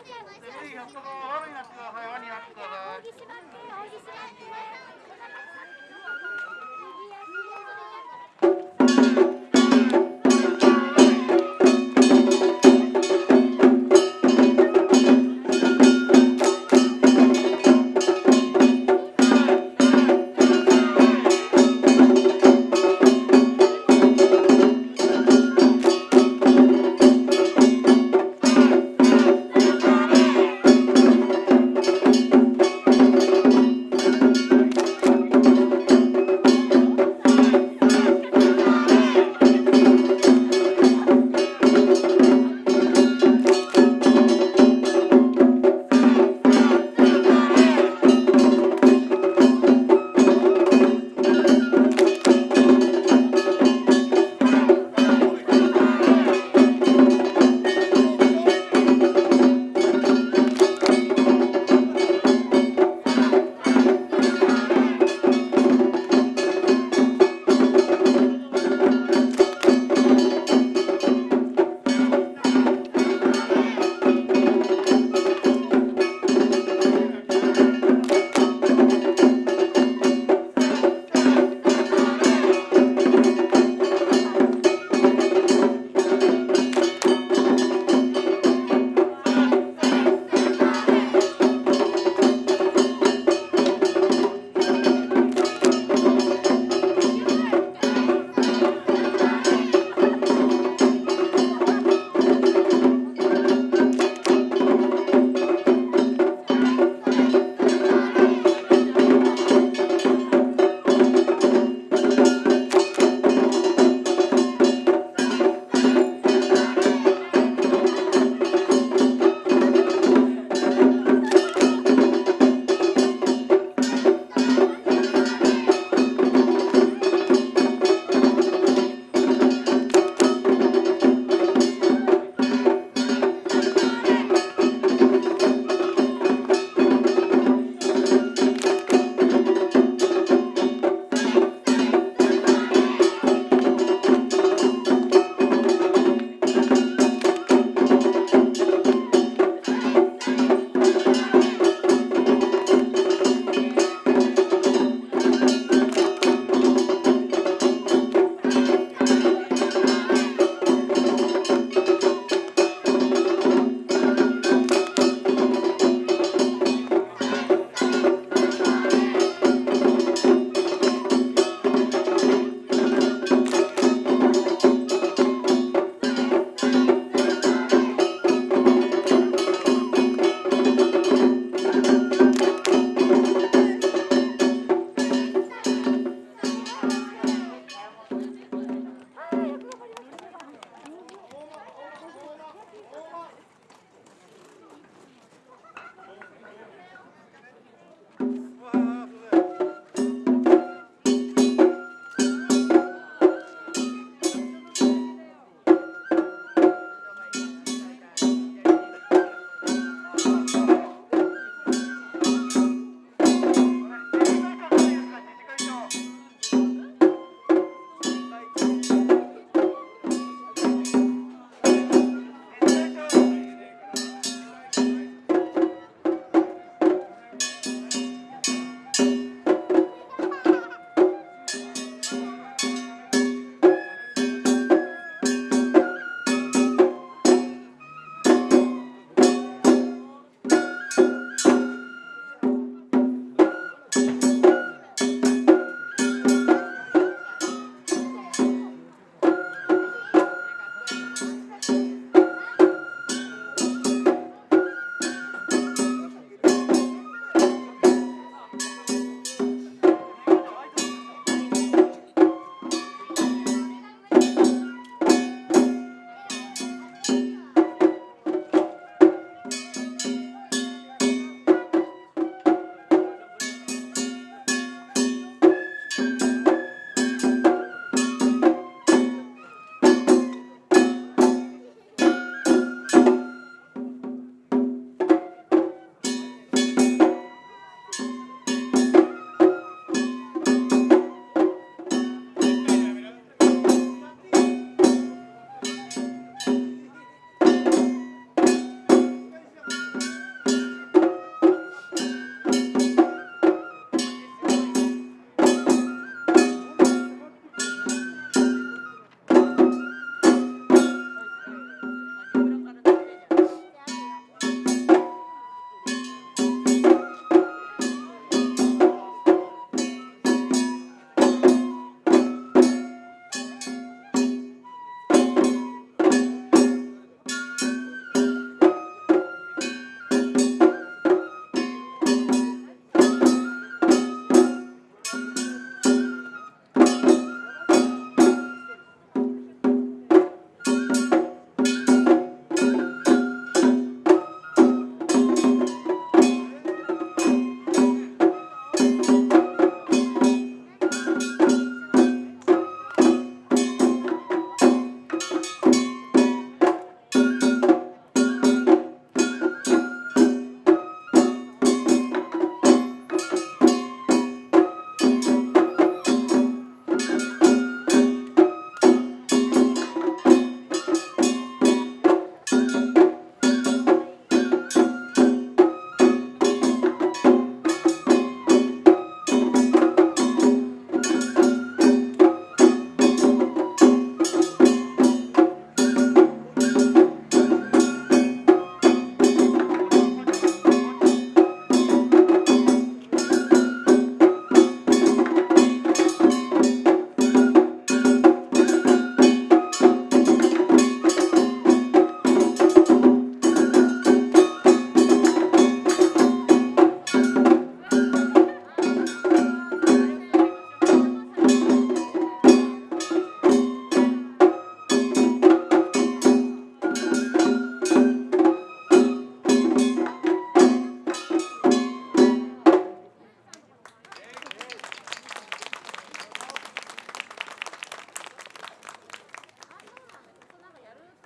ぜひ、そこを輪になってください。輪になってください。